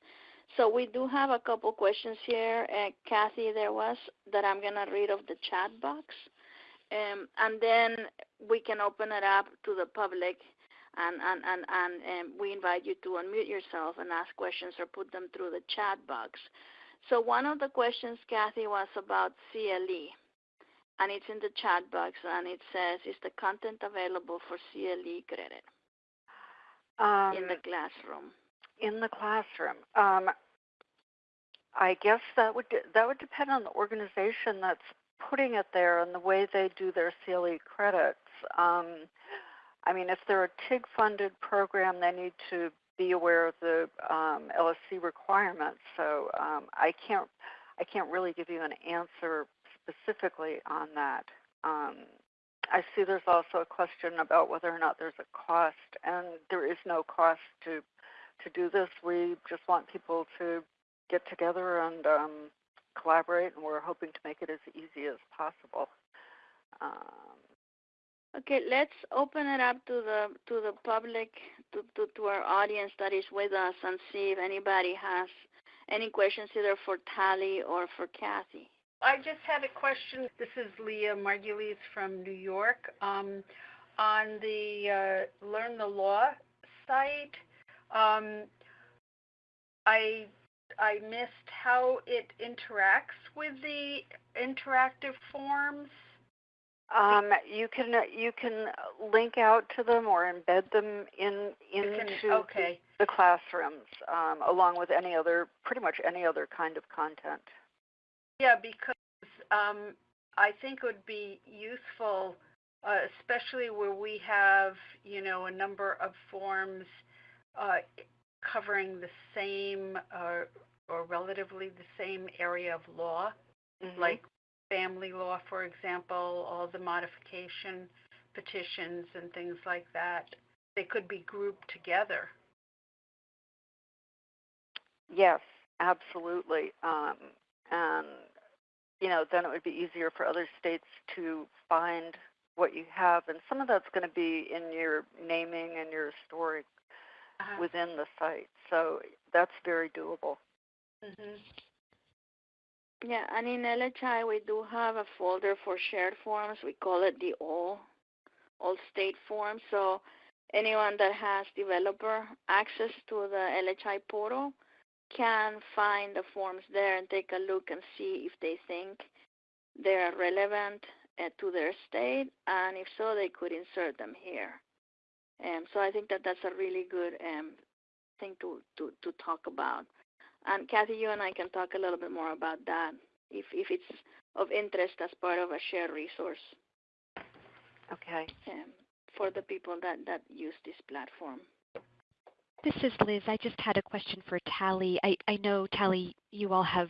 B: So we do have a couple questions here, uh, Kathy, there was, that I'm going to read off the chat box. Um, and then we can open it up to the public and, and, and, and um, we invite you to unmute yourself and ask questions or put them through the chat box. So one of the questions, Kathy, was about CLE. And it's in the chat box and it says, is the content available for CLE credit
C: um,
B: in the classroom?
C: In the classroom. Um, I guess that would that would depend on the organization that's putting it there and the way they do their CLE credits. Um, I mean, if they're a TIG-funded program, they need to be aware of the um, LSC requirements. So um, I can't I can't really give you an answer specifically on that. Um, I see there's also a question about whether or not there's a cost, and there is no cost to to do this. We just want people to get together and um, collaborate, and we're hoping to make it as easy as possible. Um,
B: okay, let's open it up to the to the public, to, to, to our audience that is with us, and see if anybody has any questions either for Talley or for Kathy.
E: I just had a question. This is Leah Margulies from New York. Um, on the uh, Learn the Law site, um, I I missed how it interacts with the interactive forms.
C: Um, you can you can link out to them or embed them in into
E: Okay,
C: the classrooms, um, along with any other, pretty much any other kind of content.
E: yeah, because um, I think it would be useful, uh, especially where we have, you know, a number of forms uh, covering the same uh, or relatively the same area of law.
C: Mhm.
E: like family law, for example, all the modification petitions and things like that. They could be grouped together.
C: Yes, absolutely. Um, and, you know, then it would be easier for other states to find what you have. And some of that's going to be in your naming and your story within the site. So that's very doable.
E: hmm
B: Yeah, and in LHI we do have a folder for shared forms. We call it the all all state form. So anyone that has developer access to the LHI portal can find the forms there and take a look and see if they think they're relevant uh, to their state, and if so, they could insert them here. Um, so I think that that's a really good um, thing to, to, to talk about. And Kathy, you and I can talk a little bit more about that if, if it's of interest as part of a shared resource
C: Okay.
B: um, for the people that, that use this platform.
F: This is Liz. I just had a question for Talley. I, I know, Talley, you all have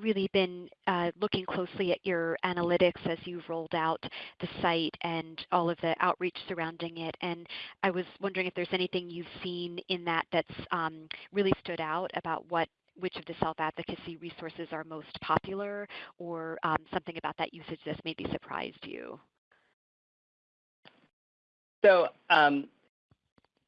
F: really been uh, looking closely at your analytics as you've rolled out the site and all of the outreach surrounding it. And I was wondering if there's anything you've seen in that that's um, really stood out about what which of the self-advocacy resources are most popular or um, something about that usage that's maybe surprised you.
D: So um,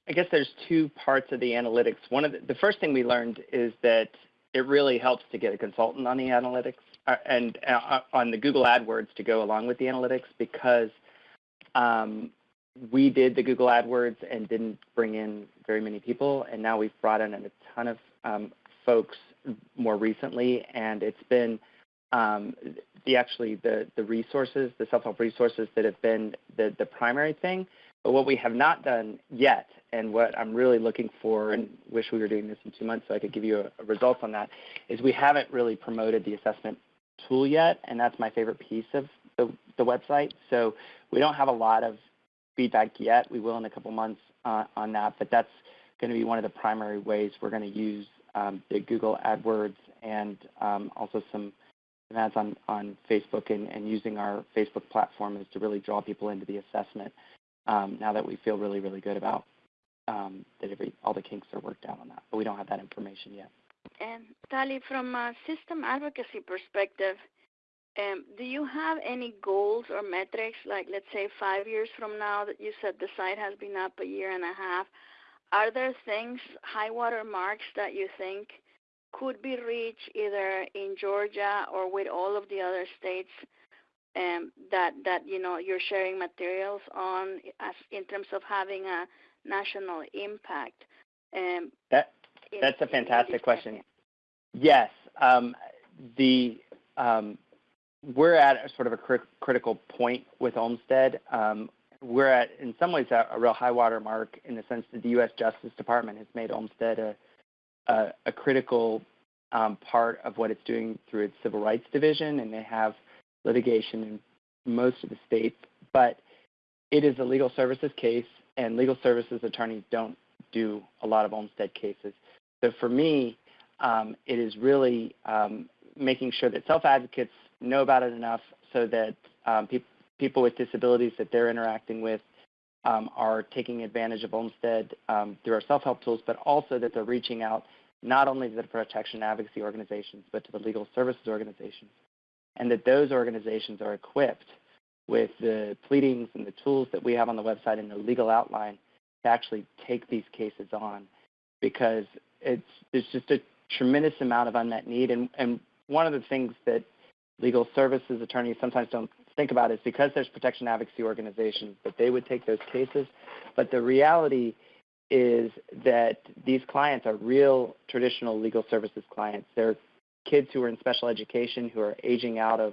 D: I guess there's two parts of the analytics. One of the, the first thing we learned is that it really helps to get a consultant on the analytics uh, and uh, on the Google AdWords to go along with the analytics because um, we did the Google AdWords and didn't bring in very many people, and now we've brought in a ton of um, folks more recently, and it's been um, the actually the the resources, the self-help resources that have been the the primary thing. But what we have not done yet, and what I'm really looking for, and wish we were doing this in two months so I could give you a, a results on that, is we haven't really promoted the assessment tool yet, and that's my favorite piece of the, the website. So we don't have a lot of feedback yet. We will in a couple months uh, on that, but that's going to be one of the primary ways we're going to use um, the Google AdWords and um, also some ads on, on Facebook and, and using our Facebook platform is to really draw people into the assessment um, now that we feel really, really good about um, that every, all the kinks are worked out on that. But we don't have that information yet.
B: And Talley, from a system advocacy perspective, um, do you have any goals or metrics, like let's say five years from now that you said the site has been up a year and a half? Are there things, high water marks that you think could be reached either in Georgia or with all of the other states um, that that you know you're sharing materials on as in terms of having a national impact? Um,
D: That That's a
B: in- in
D: fantastic question.
B: area?
D: Yes, um, the um, we're at a sort of a cri- critical point with Olmstead. Um, we're at, in some ways, a, a real high water mark in the sense that the U.S. Justice Department has made Olmstead a, a, a critical um, part of what it's doing through its Civil Rights Division, and they have litigation in most of the states. But it is a legal services case, and legal services attorneys don't do a lot of Olmstead cases. So for me, um, it is really um, making sure that self-advocates know about it enough so that um, pe- people with disabilities that they're interacting with um, are taking advantage of Olmstead um, through our self-help tools, but also that they're reaching out not only to the protection advocacy organizations, but to the legal services organizations, and that those organizations are equipped with the pleadings and the tools that we have on the website and the legal outline to actually take these cases on because it's there's just a tremendous amount of unmet need. And, and one of the things that legal services attorneys sometimes don't think about is because there's protection advocacy organizations that they would take those cases. But the reality is that these clients are real traditional legal services clients. They're kids who are in special education who are aging out of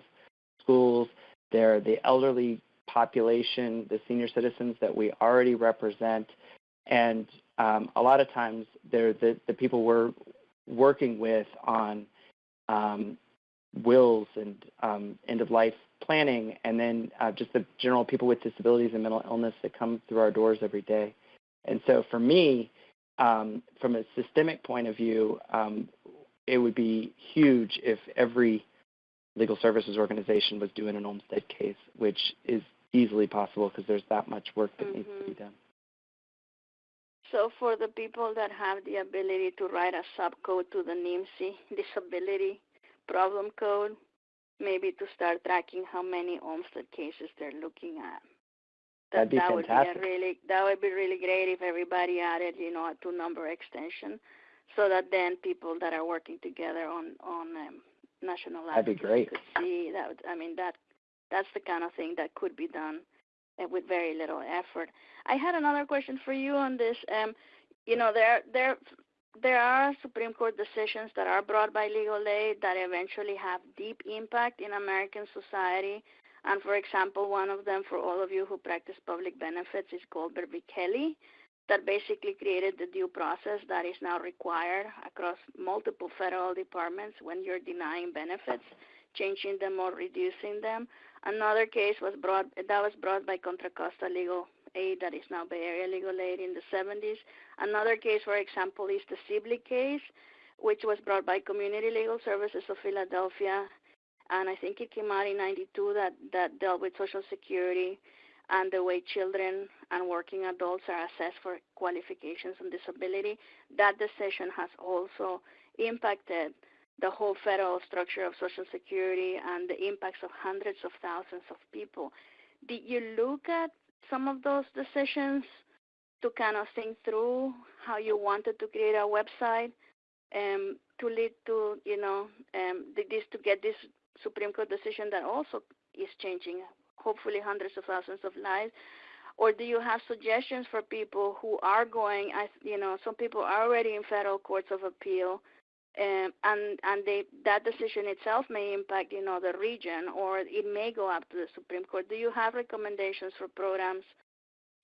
D: schools they're the elderly population, the senior citizens that we already represent, and um, a lot of times they're the, the people we're working with on um, wills and um, end of life planning, and then uh, just the general people with disabilities and mental illness that come through our doors every day. And so for me, um, from a systemic point of view, um, it would be huge if every legal services organization was doing an Olmstead case, which is easily possible because there's that much work that mm-hmm. needs to be done.
B: So for the people that have the ability to write a subcode to the NIMSI disability problem code, maybe to start tracking how many Olmstead cases they're looking at.
D: That, That'd be
B: that
D: fantastic.
B: Would be really, that would be really great if everybody added, you know, a two-number extension, so that then people that are working together on on um, national
D: That'd be great.
B: could see that. I mean, that that's the kind of thing that could be done uh, with very little effort. I had another question for you on this. Um, you know, there there there are Supreme Court decisions that are brought by legal aid that eventually have deep impact in American society. And for example, one of them for all of you who practice public benefits is Goldberg v. Kelly, that basically created the due process that is now required across multiple federal departments when you're denying benefits, changing them or reducing them. Another case was brought that was brought by Contra Costa Legal Aid, that is now Bay Area Legal Aid in the 70s. Another case, for example, is the Zebley case, which was brought by Community Legal Services of Philadelphia, and I think it came out in '92 that that dealt with Social Security and the way children and working adults are assessed for qualifications and disability. That decision has also impacted the whole federal structure of Social Security and the impacts of hundreds of thousands of people. Did you look at some of those decisions to kind of think through how you wanted to create a website um, to lead to, you know, um, this to get this Supreme Court decision that also is changing, hopefully hundreds of thousands of lives? Or do you have suggestions for people who are going, as you know, some people are already in federal courts of appeal um, and and they, that decision itself may impact you know the region or it may go up to the Supreme Court. Do you have recommendations for programs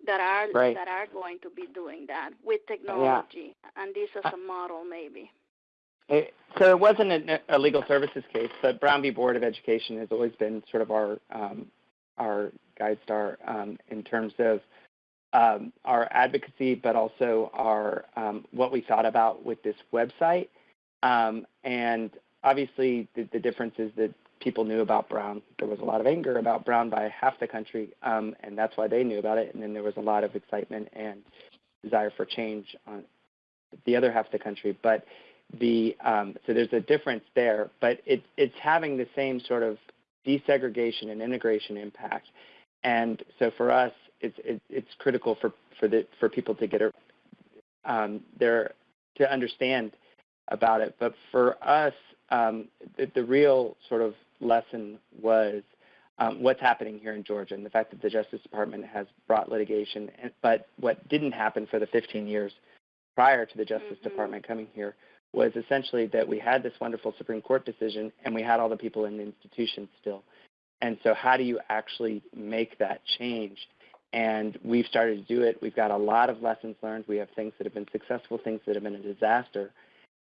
B: that are
D: right.
B: that are going to be doing that with technology
D: yeah.
B: and this as a model maybe?
D: It, so it wasn't a, a, legal services case, but Brown v. Board of Education has always been sort of our um, our guide star um, in terms of um, our advocacy, but also our um, what we thought about with this website. Um, and obviously, the, the, difference is that people knew about Brown. There was a lot of anger about Brown by half the country, um, and that's why they knew about it. And then there was a lot of excitement and desire for change on the other half of the country. But the um, so there's a difference there, but it, it's having the same sort of desegregation and integration impact. And so for us, it's it, it's critical for for the for people to get a, um, their to understand about it. But for us, um, the, the, real sort of lesson was um, what's happening here in Georgia and the fact that the Justice Department has brought litigation. And, but what didn't happen for the 15 years prior to the Justice mm-hmm. Department coming here was essentially that we had this wonderful Supreme Court decision and we had all the people in the institution still. And so, how do you actually make that change? And we've started to do it. We've got a lot of lessons learned. We have things that have been successful, things that have been a disaster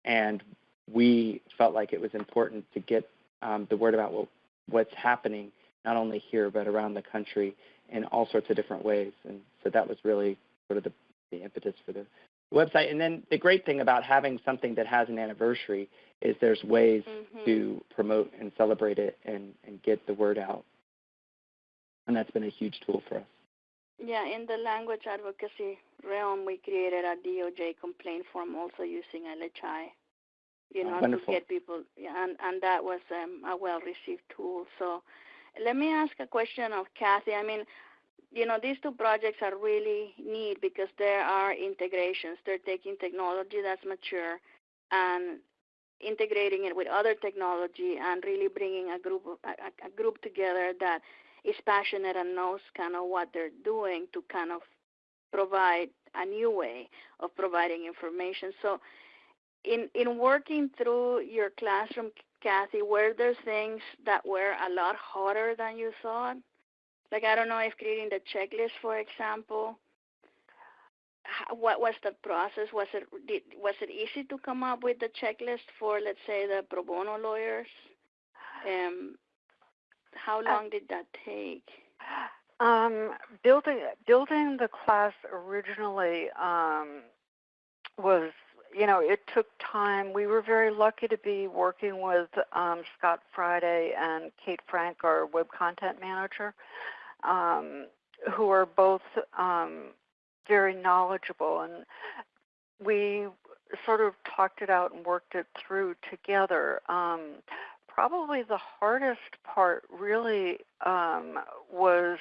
D: and we felt like it was important to get um, the word about what, what's happening not only here but around the country in all sorts of different ways. And so that was really sort of the, the impetus for the website. And then the great thing about having something that has an anniversary is there's ways
B: mm-hmm.
D: to promote and celebrate it and, and get the word out. And that's been a huge tool for us.
B: Yeah, in the language advocacy realm, we created a DOJ complaint form also using LHI, you know,
D: oh,
B: to get people, and and that was um, a well-received tool. So, let me ask a question of Kathy. I mean, you know, these two projects are really neat because there are integrations. They're taking technology that's mature and integrating it with other technology and really bringing a group a, a group together that is passionate and knows kind of what they're doing to kind of provide a new way of providing information. So, in in working through your classroom, Kathy, were there things that were a lot harder than you thought Like I don't know if creating the checklist, for example, what was the process? Was it did, was it easy to come up with the checklist for let's say the pro bono lawyers? Um, how long did that take?
C: Um, building building the class originally um, was, you know, it took time. We were very lucky to be working with um, Scott Friday and Kate Frank, our web content manager, um, who are both um, very knowledgeable, and we sort of talked it out and worked it through together. Um, probably the hardest part really um, was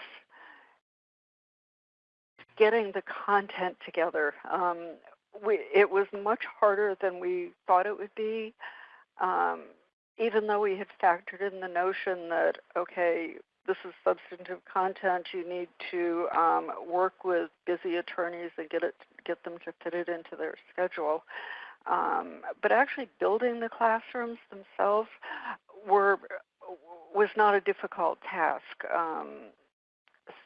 C: getting the content together. Um, we, it was much harder than we thought it would be, um, even though we had factored in the notion that, okay, this is substantive content, you need to um, work with busy attorneys and get, it, get them to fit it into their schedule. Um, but actually building the classrooms themselves were was not a difficult task. Um,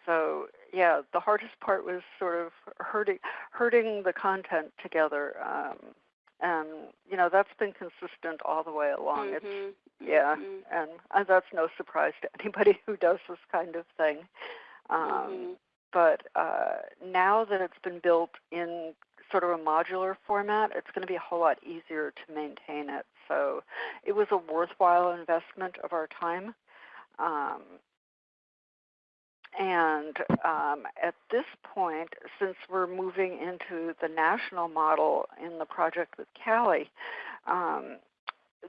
C: so yeah, the hardest part was sort of herding herding the content together, um, and you know that's been consistent all the way along. It's
B: Mhm,
C: yeah,
B: mhm,
C: and uh, that's no surprise to anybody who does this kind of thing. Um,
B: mhm.
C: But uh, now that it's been built in sort of a modular format, it's going to be a whole lot easier to maintain it. So it was a worthwhile investment of our time. Um, and um, at this point, since we're moving into the national model in the project with CALI, um,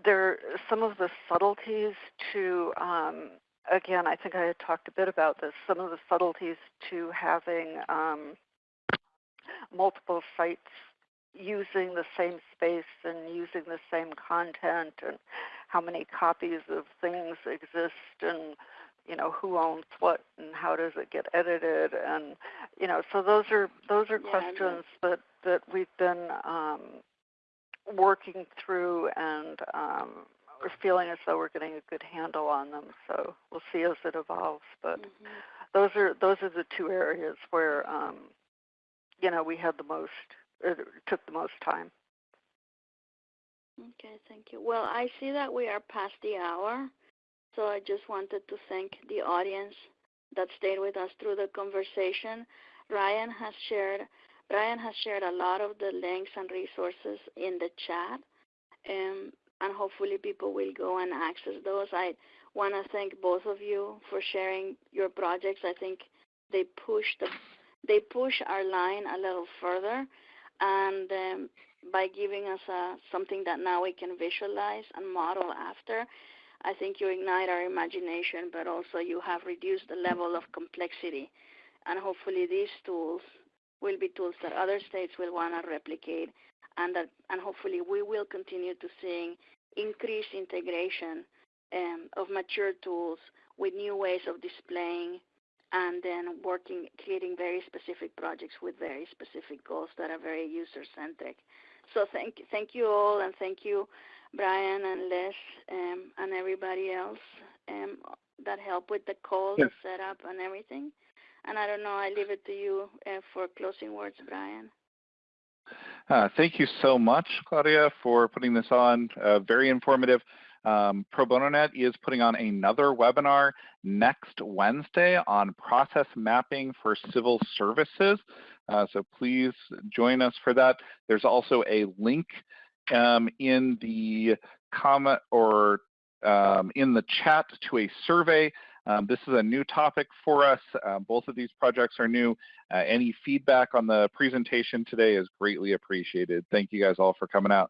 C: there some of the subtleties to um, again, I think I had talked a bit about this. Some of the subtleties to having um, multiple sites using the same space and using the same content, and how many copies of things exist, and you know who owns what, and how does it get edited, and you know, so those are those are
B: Yeah,
C: questions that that we've been um, working through and um, we're feeling as though we're getting a good handle on them. So we'll see as it evolves. But
B: Mhm.
C: those are those are the two areas where um, you know we had the most it took the most time.
B: Okay, thank you. Well, I see that we are past the hour, so I just wanted to thank the audience that stayed with us through the conversation. Ryan has shared Brian has shared a lot of the links and resources in the chat, um, and hopefully people will go and access those. I want to thank both of you for sharing your projects. I think they push the they push our line a little further, and um, by giving us uh, something that now we can visualize and model after. I think you ignite our imagination, but also you have reduced the level of complexity. And hopefully these tools will be tools that other states will want to replicate and that and hopefully we will continue to seeing increased integration um, of mature tools with new ways of displaying and then working creating very specific projects with very specific goals that are very user centric. So thank thank you all, and thank you, Brian and Les, um, and everybody else um, that helped with the call,
A: Yes.
B: the setup, and everything. And I don't know, I leave it to you uh, for closing words, Brian.
A: Uh, thank you so much, Claudia, for putting this on. Uh, very informative. Um, Pro Bono Net is putting on another webinar next Wednesday on process mapping for civil services. Uh, so please join us for that. There's also a link um, in the comment or um, in the chat to a survey. Um, this is a new topic for us. Uh, both of these projects are new. Uh, any feedback on the presentation today is greatly appreciated. Thank you guys all for coming out.